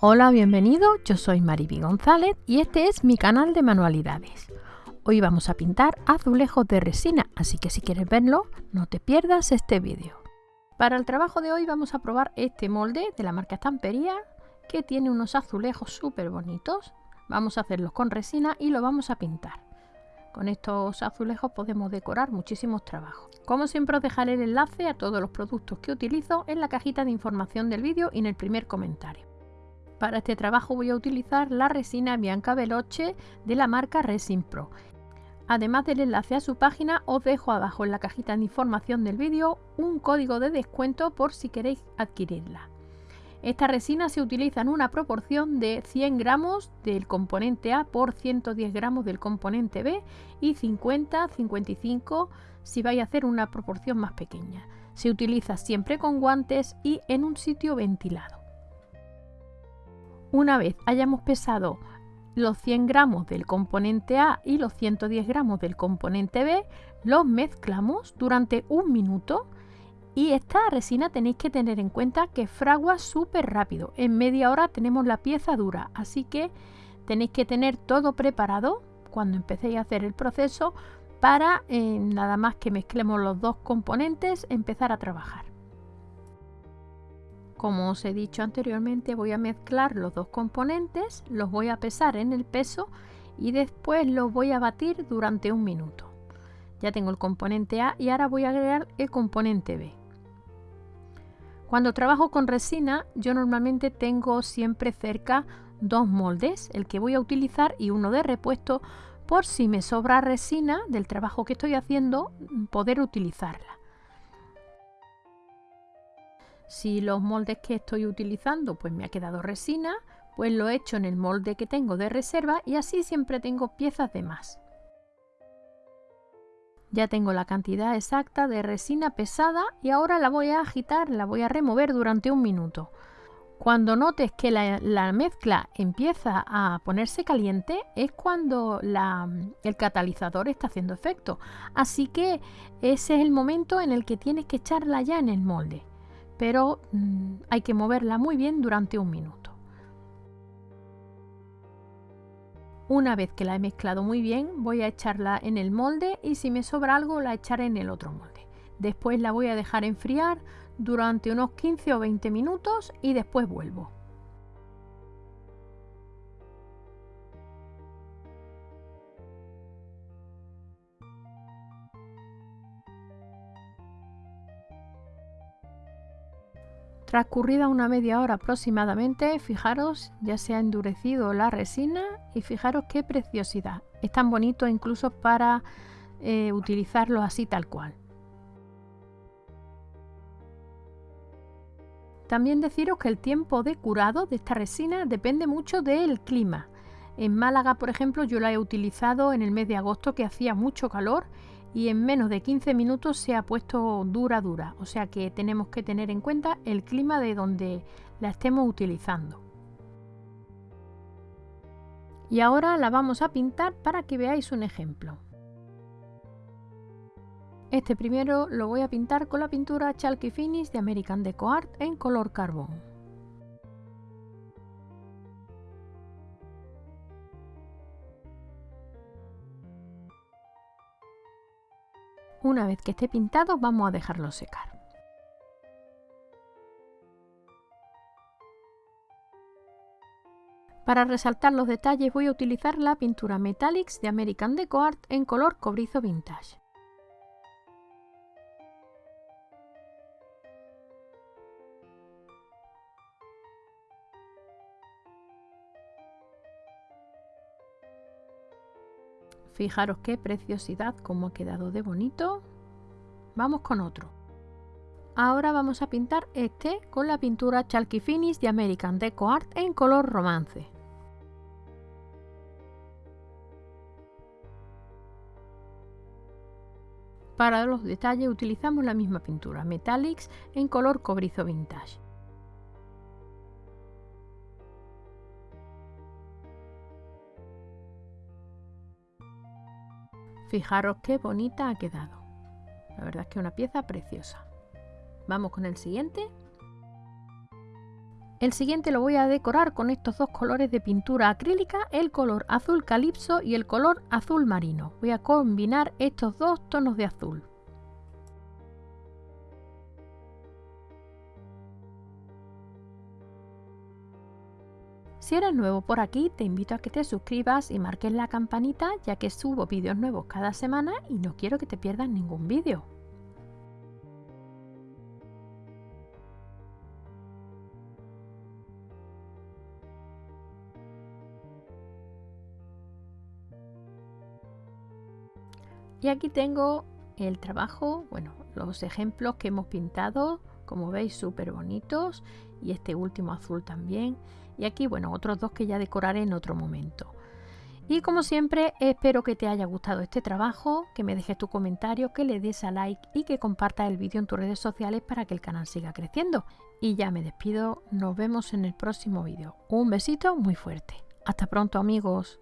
Hola, bienvenido, yo soy Mariby González y este es mi canal de manualidades. Hoy vamos a pintar azulejos de resina, así que si quieres verlo, no te pierdas este vídeo. Para el trabajo de hoy vamos a probar este molde de la marca Estampería, que tiene unos azulejos súper bonitos. Vamos a hacerlos con resina y lo vamos a pintar. Con estos azulejos podemos decorar muchísimos trabajos. Como siempre os dejaré el enlace a todos los productos que utilizo en la cajita de información del vídeo y en el primer comentario. Para este trabajo voy a utilizar la resina Bianca Veloce de la marca Resin Pro. Además del enlace a su página, os dejo abajo en la cajita de información del vídeo un código de descuento por si queréis adquirirla. Esta resina se utiliza en una proporción de 100 gramos del componente A por 110 gramos del componente B y 50-55 si vais a hacer una proporción más pequeña. Se utiliza siempre con guantes y en un sitio ventilado. Una vez hayamos pesado los 100 gramos del componente A y los 110 gramos del componente B, los mezclamos durante un minuto y esta resina tenéis que tener en cuenta que fragua súper rápido. En media hora tenemos la pieza dura, así que tenéis que tener todo preparado cuando empecéis a hacer el proceso para eh, nada más que mezclemos los dos componentes empezar a trabajar. Como os he dicho anteriormente, voy a mezclar los dos componentes, los voy a pesar en el peso y después los voy a batir durante un minuto. Ya tengo el componente A y ahora voy a agregar el componente B. Cuando trabajo con resina, yo normalmente tengo siempre cerca dos moldes, el que voy a utilizar y uno de repuesto, por si me sobra resina del trabajo que estoy haciendo, poder utilizarla. Si los moldes que estoy utilizando pues me ha quedado resina, pues lo he hecho en el molde que tengo de reserva y así siempre tengo piezas de más. Ya tengo la cantidad exacta de resina pesada y ahora la voy a agitar, la voy a remover durante un minuto. Cuando notes que la, mezcla empieza a ponerse caliente es cuando el catalizador está haciendo efecto. Así que ese es el momento en el que tienes que echarla ya en el molde pero mm, hay que moverla muy bien durante un minuto. Una vez que la he mezclado muy bien, voy a echarla en el molde y si me sobra algo la echaré en el otro molde. Después la voy a dejar enfriar durante unos 15 o 20 minutos y después vuelvo. Transcurrida una media hora aproximadamente, fijaros, ya se ha endurecido la resina y fijaros qué preciosidad. Es tan bonito incluso para eh, utilizarlo así tal cual. También deciros que el tiempo de curado de esta resina depende mucho del clima. En Málaga, por ejemplo, yo la he utilizado en el mes de agosto que hacía mucho calor y en menos de 15 minutos se ha puesto dura dura, o sea que tenemos que tener en cuenta el clima de donde la estemos utilizando. Y ahora la vamos a pintar para que veáis un ejemplo. Este primero lo voy a pintar con la pintura Chalky Finish de American Deco Art en color carbón. Una vez que esté pintado vamos a dejarlo secar. Para resaltar los detalles voy a utilizar la pintura Metallics de American Deco Art en color cobrizo vintage. Fijaros qué preciosidad, cómo ha quedado de bonito. Vamos con otro. Ahora vamos a pintar este con la pintura Chalky Finish de American Deco Art en color romance. Para los detalles utilizamos la misma pintura Metallics en color cobrizo vintage. Fijaros qué bonita ha quedado. La verdad es que es una pieza preciosa. Vamos con el siguiente. El siguiente lo voy a decorar con estos dos colores de pintura acrílica, el color azul calipso y el color azul marino. Voy a combinar estos dos tonos de azul. Si eres nuevo por aquí, te invito a que te suscribas y marques la campanita ya que subo vídeos nuevos cada semana y no quiero que te pierdas ningún vídeo. Y aquí tengo el trabajo, bueno, los ejemplos que hemos pintado, como veis súper bonitos y este último azul también. Y aquí, bueno, otros dos que ya decoraré en otro momento. Y como siempre, espero que te haya gustado este trabajo, que me dejes tu comentario, que le des a like y que compartas el vídeo en tus redes sociales para que el canal siga creciendo. Y ya me despido, nos vemos en el próximo vídeo. Un besito muy fuerte. Hasta pronto amigos.